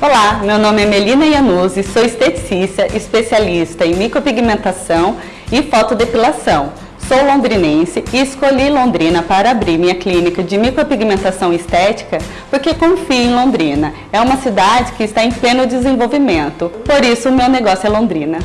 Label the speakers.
Speaker 1: Olá, meu nome é Melina Iannuzzi, sou esteticista, especialista em micropigmentação e fotodepilação. Sou londrinense e escolhi Londrina para abrir minha clínica de micropigmentação estética porque confio em Londrina. É uma cidade que está em pleno desenvolvimento, por isso o meu negócio é Londrina.